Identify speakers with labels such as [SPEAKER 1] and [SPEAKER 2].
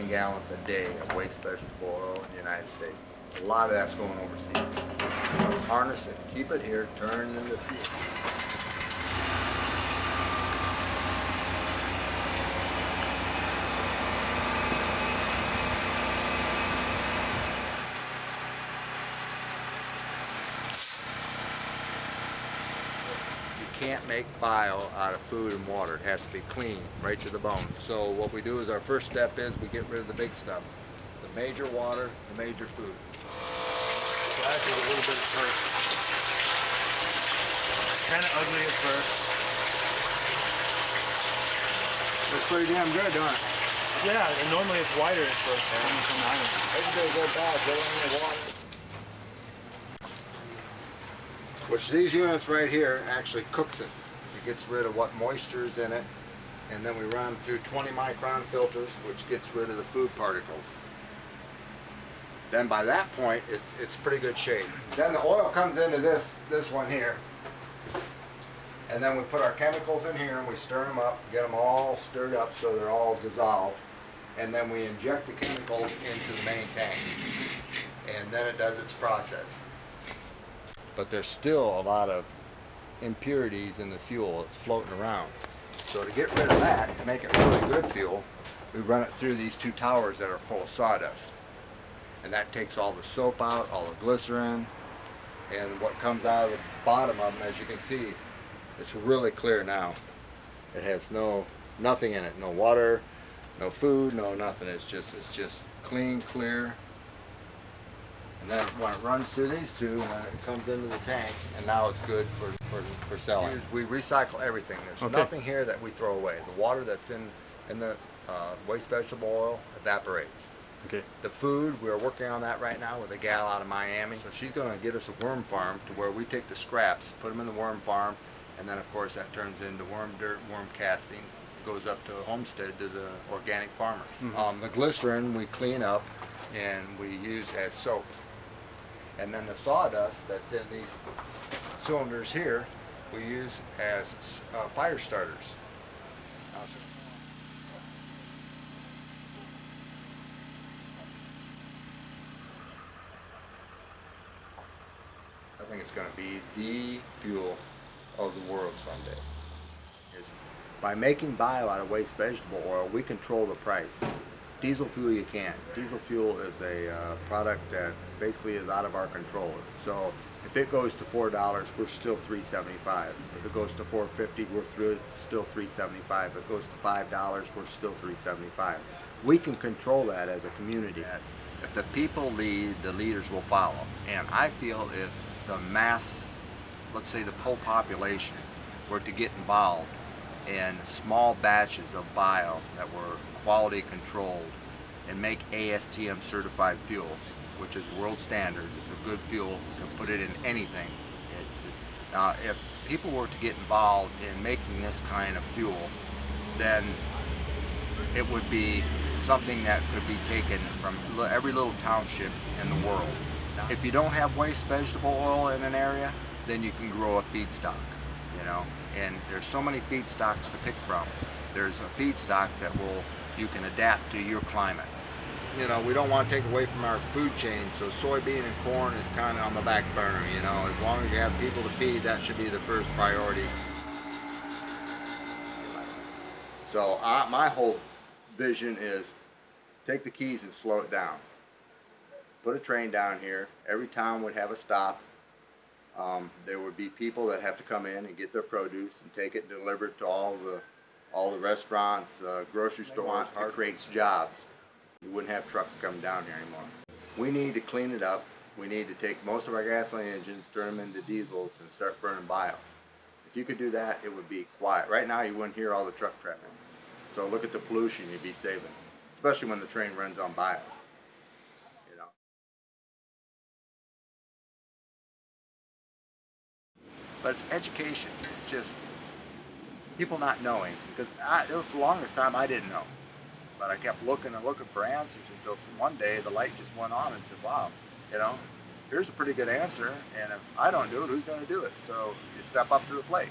[SPEAKER 1] over 200 million gallons a day of waste vegetable oil in the United States. A lot of that's going overseas. Let's harness it, keep it here, turn it into fuel. Can't make bile out of food and water. It has to be clean, right to the bone. So what we do is our first step is we get rid of the big stuff. The major water, the major food.
[SPEAKER 2] So I did a little bit at first. Kind of ugly at first.
[SPEAKER 1] Looks pretty damn good, don't it?
[SPEAKER 2] Yeah, and normally it's whiter at first. coming from the island.
[SPEAKER 1] Every day go bad, go in the water. Which these units right here actually cooks it. It gets rid of what moisture is in it. And then we run through 20 micron filters, which gets rid of the food particles. Then by that point, it's, it's pretty good shape. Then the oil comes into this, this one here. And then we put our chemicals in here and we stir them up, get them all stirred up so they're all dissolved. And then we inject the chemicals into the main tank. And then it does its process. But there's still a lot of impurities in the fuel that's floating around. So to get rid of that, to make it really good fuel, we run it through these two towers that are full of sawdust. And that takes all the soap out, all the glycerin, and what comes out of the bottom of them, as you can see, it's really clear now. It has no, nothing in it, no water, no food, no nothing. It's just, it's just clean, clear. And then when it runs through these two, when it comes into the tank, and now it's good for, for, for selling. We recycle everything. There's
[SPEAKER 2] Okay.
[SPEAKER 1] nothing here that we throw away. The water that's in, in the uh, waste vegetable oil evaporates.
[SPEAKER 2] Okay.
[SPEAKER 1] The food, we're working on that right now with a gal out of Miami. So she's going to get us a worm farm to where we take the scraps, put them in the worm farm, and then of course that turns into worm dirt, worm castings. Goes up to a Homestead to the organic farmers. Um, the glycerin we clean up and we use as soap. And then the sawdust that's in these cylinders here, we use as uh, fire starters. I think it's going to be the fuel of the world someday. By making bio out of waste vegetable oil, we control the price. Diesel fuel you can't. Diesel fuel is a uh, product that basically is out of our control. So if it goes to four dollars, we're still three seventy-five. If it goes to four fifty, we're through still three seventy-five. If it goes to five dollars, we're still three seventy-five. We can control that as a community. If the people lead, the leaders will follow. And I feel if the mass, let's say the whole population, were to get involved in small batches of bio that were quality controlled and make ASTM certified fuel, which is world standards. It's a good fuel. You can put it in anything. It, now, uh, if people were to get involved in making this kind of fuel, then it would be something that could be taken from every little township in the world. If you don't have waste vegetable oil in an area, then you can grow a feedstock, you know. And there's so many feedstocks to pick from. There's a feedstock that will you can adapt to your climate. You know, we don't want to take away from our food chain, so soybean and corn is kind of on the back burner. You know, as long as you have people to feed, that should be the first priority. So I, my whole vision is take the keys and slow it down. Put a train down here. Every town would have a stop. Um, there would be people that have to come in and get their produce and take it and deliver it to all the all the restaurants, uh, grocery stores. It creates jobs. You wouldn't have trucks coming down here anymore. We need to clean it up. We need to take most of our gasoline engines, turn them into diesels, and start burning bio. If you could do that, it would be quiet. Right now, you wouldn't hear all the truck traffic. So look at the pollution you'd be saving, especially when the train runs on bio. But it's education. It's just people not knowing because I, there was the longest time I didn't know, but I kept looking and looking for answers until one day the light just went on and said, "Wow, you know, here's a pretty good answer, and if I don't do it, who's going to do it?" So you step up to the plate.